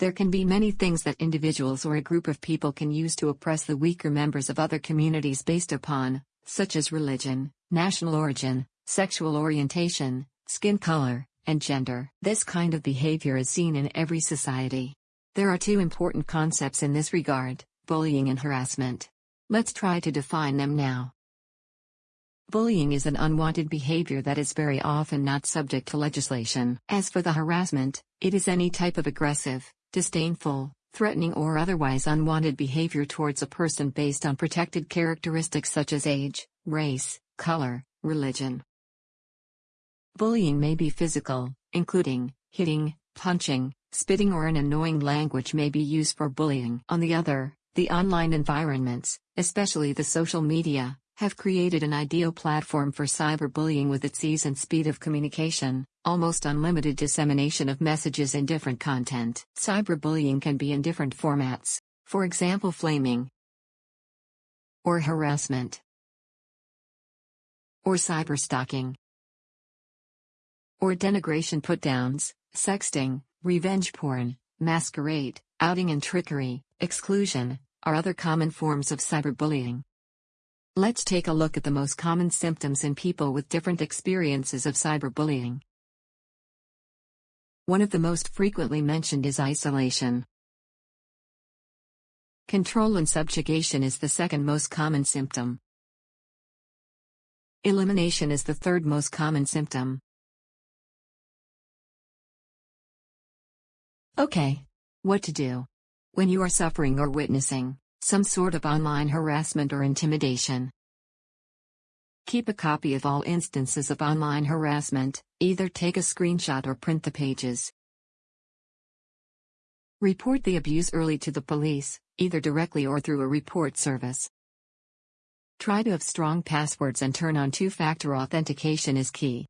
There can be many things that individuals or a group of people can use to oppress the weaker members of other communities based upon, such as religion, national origin, sexual orientation, skin color, and gender. This kind of behavior is seen in every society. There are two important concepts in this regard bullying and harassment. Let's try to define them now. Bullying is an unwanted behavior that is very often not subject to legislation. As for the harassment, it is any type of aggressive, disdainful, threatening, or otherwise unwanted behavior towards a person based on protected characteristics such as age, race, color, religion. Bullying may be physical, including hitting, punching, spitting, or an annoying language may be used for bullying. On the other, the online environments, especially the social media, have created an ideal platform for cyberbullying with its ease and speed of communication, almost unlimited dissemination of messages and different content. Cyberbullying can be in different formats, for example, flaming or harassment or cyberstalking or denigration put-downs, sexting, revenge porn, masquerade, outing and trickery, exclusion, are other common forms of cyberbullying. Let's take a look at the most common symptoms in people with different experiences of cyberbullying. One of the most frequently mentioned is isolation. Control and subjugation is the second most common symptom. Elimination is the third most common symptom. Okay. What to do? When you are suffering or witnessing some sort of online harassment or intimidation. Keep a copy of all instances of online harassment, either take a screenshot or print the pages. Report the abuse early to the police, either directly or through a report service. Try to have strong passwords and turn on two factor authentication is key.